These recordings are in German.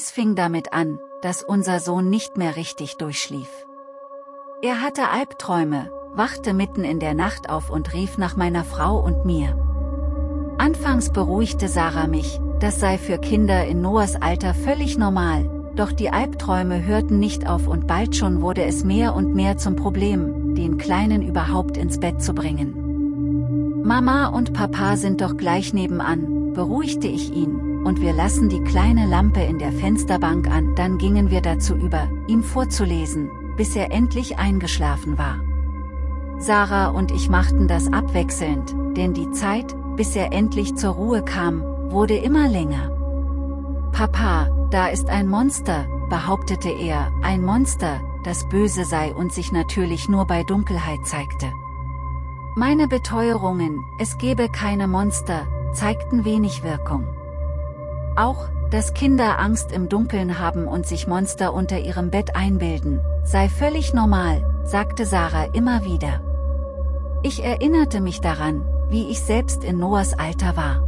Alles fing damit an, dass unser Sohn nicht mehr richtig durchschlief. Er hatte Albträume, wachte mitten in der Nacht auf und rief nach meiner Frau und mir. Anfangs beruhigte Sarah mich, das sei für Kinder in Noahs Alter völlig normal, doch die Albträume hörten nicht auf und bald schon wurde es mehr und mehr zum Problem, den Kleinen überhaupt ins Bett zu bringen. Mama und Papa sind doch gleich nebenan, beruhigte ich ihn, und wir lassen die kleine Lampe in der Fensterbank an, dann gingen wir dazu über, ihm vorzulesen, bis er endlich eingeschlafen war. Sarah und ich machten das abwechselnd, denn die Zeit, bis er endlich zur Ruhe kam, wurde immer länger. Papa, da ist ein Monster, behauptete er, ein Monster, das böse sei und sich natürlich nur bei Dunkelheit zeigte. Meine Beteuerungen, es gebe keine Monster, zeigten wenig Wirkung. Auch, dass Kinder Angst im Dunkeln haben und sich Monster unter ihrem Bett einbilden, sei völlig normal, sagte Sarah immer wieder. Ich erinnerte mich daran, wie ich selbst in Noahs Alter war.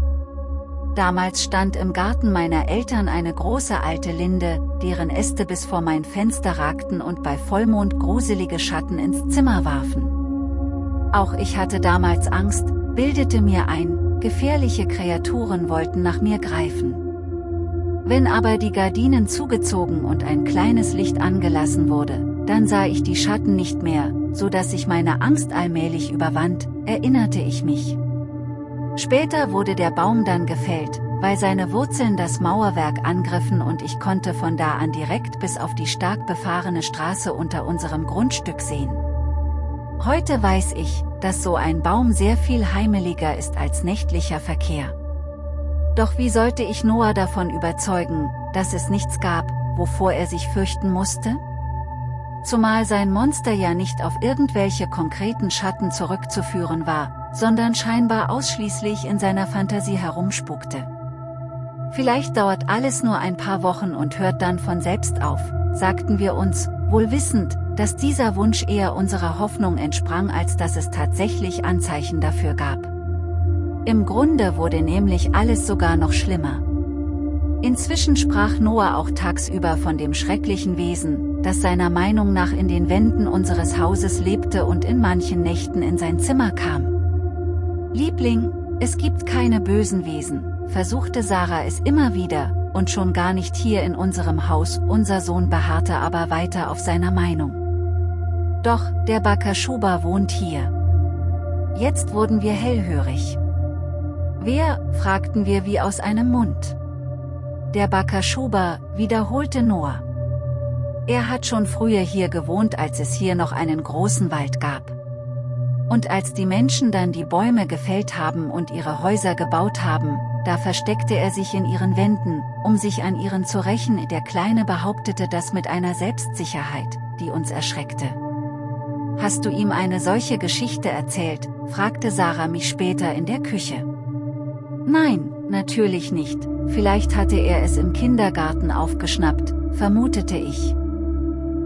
Damals stand im Garten meiner Eltern eine große alte Linde, deren Äste bis vor mein Fenster ragten und bei Vollmond gruselige Schatten ins Zimmer warfen. Auch ich hatte damals Angst, bildete mir ein, gefährliche Kreaturen wollten nach mir greifen. Wenn aber die Gardinen zugezogen und ein kleines Licht angelassen wurde, dann sah ich die Schatten nicht mehr, so dass sich meine Angst allmählich überwand, erinnerte ich mich. Später wurde der Baum dann gefällt, weil seine Wurzeln das Mauerwerk angriffen und ich konnte von da an direkt bis auf die stark befahrene Straße unter unserem Grundstück sehen. Heute weiß ich, dass so ein Baum sehr viel heimeliger ist als nächtlicher Verkehr. Doch wie sollte ich Noah davon überzeugen, dass es nichts gab, wovor er sich fürchten musste? Zumal sein Monster ja nicht auf irgendwelche konkreten Schatten zurückzuführen war, sondern scheinbar ausschließlich in seiner Fantasie herumspukte. Vielleicht dauert alles nur ein paar Wochen und hört dann von selbst auf, sagten wir uns, wohl wissend, dass dieser Wunsch eher unserer Hoffnung entsprang als dass es tatsächlich Anzeichen dafür gab. Im Grunde wurde nämlich alles sogar noch schlimmer. Inzwischen sprach Noah auch tagsüber von dem schrecklichen Wesen, das seiner Meinung nach in den Wänden unseres Hauses lebte und in manchen Nächten in sein Zimmer kam. Liebling, es gibt keine bösen Wesen, versuchte Sarah es immer wieder, und schon gar nicht hier in unserem Haus, unser Sohn beharrte aber weiter auf seiner Meinung. Doch, der Bakashuba wohnt hier. Jetzt wurden wir hellhörig. Wer, fragten wir wie aus einem Mund. Der Bakashuba, wiederholte Noah. Er hat schon früher hier gewohnt als es hier noch einen großen Wald gab. Und als die Menschen dann die Bäume gefällt haben und ihre Häuser gebaut haben, da versteckte er sich in ihren Wänden, um sich an ihren zu rächen. Der Kleine behauptete das mit einer Selbstsicherheit, die uns erschreckte. Hast du ihm eine solche Geschichte erzählt, fragte Sarah mich später in der Küche. Nein, natürlich nicht, vielleicht hatte er es im Kindergarten aufgeschnappt, vermutete ich.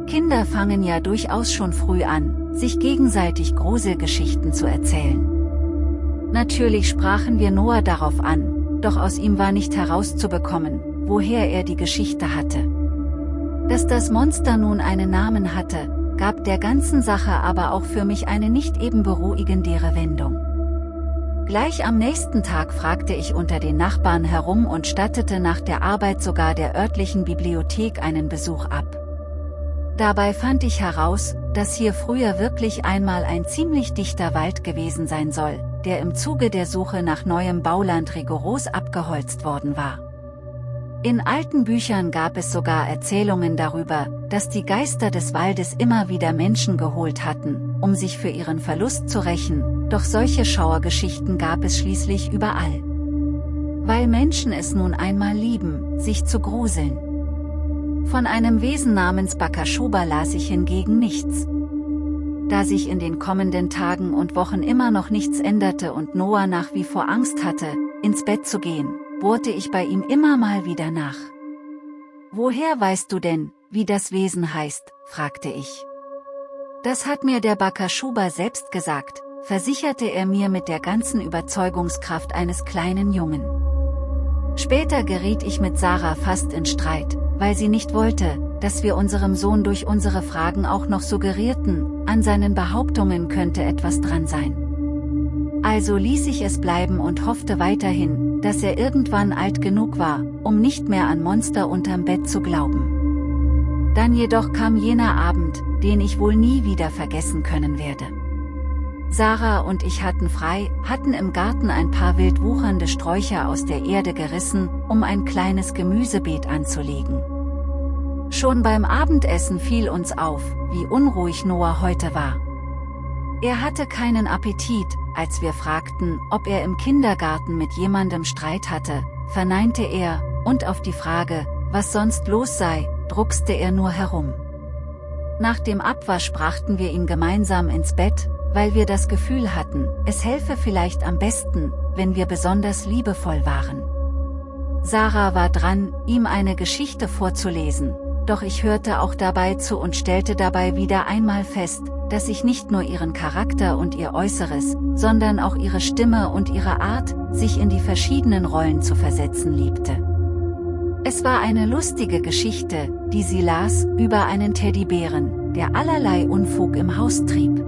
Kinder fangen ja durchaus schon früh an, sich gegenseitig Gruselgeschichten zu erzählen. Natürlich sprachen wir Noah darauf an, doch aus ihm war nicht herauszubekommen, woher er die Geschichte hatte. Dass das Monster nun einen Namen hatte, gab der ganzen Sache aber auch für mich eine nicht eben beruhigendere Wendung. Gleich am nächsten Tag fragte ich unter den Nachbarn herum und stattete nach der Arbeit sogar der örtlichen Bibliothek einen Besuch ab. Dabei fand ich heraus, dass hier früher wirklich einmal ein ziemlich dichter Wald gewesen sein soll, der im Zuge der Suche nach neuem Bauland rigoros abgeholzt worden war. In alten Büchern gab es sogar Erzählungen darüber, dass die Geister des Waldes immer wieder Menschen geholt hatten, um sich für ihren Verlust zu rächen, doch solche Schauergeschichten gab es schließlich überall. Weil Menschen es nun einmal lieben, sich zu gruseln. Von einem Wesen namens Bakashuba las ich hingegen nichts. Da sich in den kommenden Tagen und Wochen immer noch nichts änderte und Noah nach wie vor Angst hatte, ins Bett zu gehen, bohrte ich bei ihm immer mal wieder nach. Woher weißt du denn, wie das Wesen heißt, fragte ich. Das hat mir der Bakashuba selbst gesagt, versicherte er mir mit der ganzen Überzeugungskraft eines kleinen Jungen. Später geriet ich mit Sarah fast in Streit, weil sie nicht wollte, dass wir unserem Sohn durch unsere Fragen auch noch suggerierten, an seinen Behauptungen könnte etwas dran sein. Also ließ ich es bleiben und hoffte weiterhin, dass er irgendwann alt genug war, um nicht mehr an Monster unterm Bett zu glauben. Dann jedoch kam jener Abend, den ich wohl nie wieder vergessen können werde. Sarah und ich hatten frei, hatten im Garten ein paar wild wuchernde Sträucher aus der Erde gerissen, um ein kleines Gemüsebeet anzulegen. Schon beim Abendessen fiel uns auf, wie unruhig Noah heute war. Er hatte keinen Appetit, als wir fragten, ob er im Kindergarten mit jemandem Streit hatte, verneinte er, und auf die Frage, was sonst los sei, druckste er nur herum. Nach dem Abwasch brachten wir ihn gemeinsam ins Bett, weil wir das Gefühl hatten, es helfe vielleicht am besten, wenn wir besonders liebevoll waren. Sarah war dran, ihm eine Geschichte vorzulesen, doch ich hörte auch dabei zu und stellte dabei wieder einmal fest, dass ich nicht nur ihren Charakter und ihr Äußeres, sondern auch ihre Stimme und ihre Art, sich in die verschiedenen Rollen zu versetzen liebte. Es war eine lustige Geschichte, die sie las, über einen Teddybären, der allerlei Unfug im Haus trieb.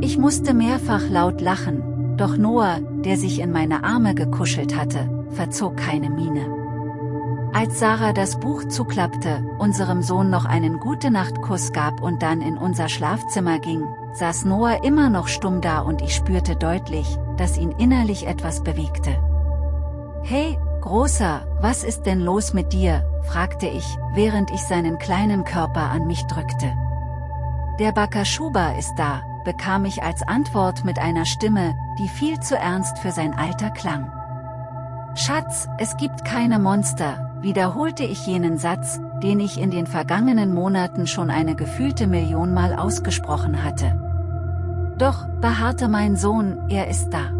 Ich musste mehrfach laut lachen, doch Noah, der sich in meine Arme gekuschelt hatte, verzog keine Miene. Als Sarah das Buch zuklappte, unserem Sohn noch einen Gute-Nacht-Kuss gab und dann in unser Schlafzimmer ging, saß Noah immer noch stumm da und ich spürte deutlich, dass ihn innerlich etwas bewegte. Hey, Großer, was ist denn los mit dir, fragte ich, während ich seinen kleinen Körper an mich drückte. Der Bakashuba ist da, bekam ich als Antwort mit einer Stimme, die viel zu ernst für sein Alter klang. Schatz, es gibt keine Monster, wiederholte ich jenen Satz, den ich in den vergangenen Monaten schon eine gefühlte Million Mal ausgesprochen hatte. Doch, beharrte mein Sohn, er ist da.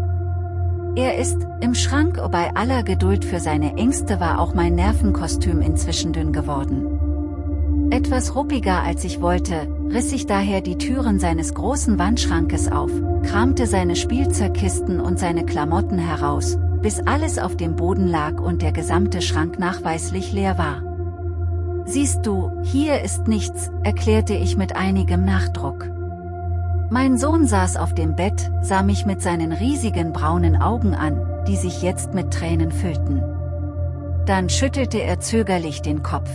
Er ist, im Schrank bei aller Geduld für seine Ängste war auch mein Nervenkostüm inzwischen dünn geworden. Etwas ruppiger als ich wollte, riss ich daher die Türen seines großen Wandschrankes auf, kramte seine Spielzeugkisten und seine Klamotten heraus, bis alles auf dem Boden lag und der gesamte Schrank nachweislich leer war. Siehst du, hier ist nichts, erklärte ich mit einigem Nachdruck. Mein Sohn saß auf dem Bett, sah mich mit seinen riesigen braunen Augen an, die sich jetzt mit Tränen füllten. Dann schüttelte er zögerlich den Kopf.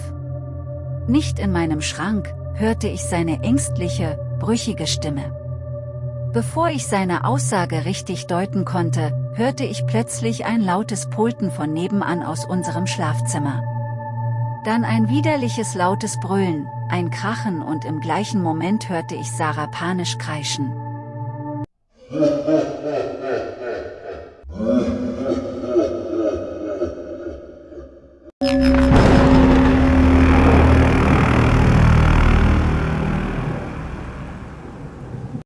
Nicht in meinem Schrank, hörte ich seine ängstliche, brüchige Stimme. Bevor ich seine Aussage richtig deuten konnte, hörte ich plötzlich ein lautes Pulten von nebenan aus unserem Schlafzimmer. Dann ein widerliches lautes Brüllen, ein Krachen und im gleichen Moment hörte ich Sarah panisch kreischen.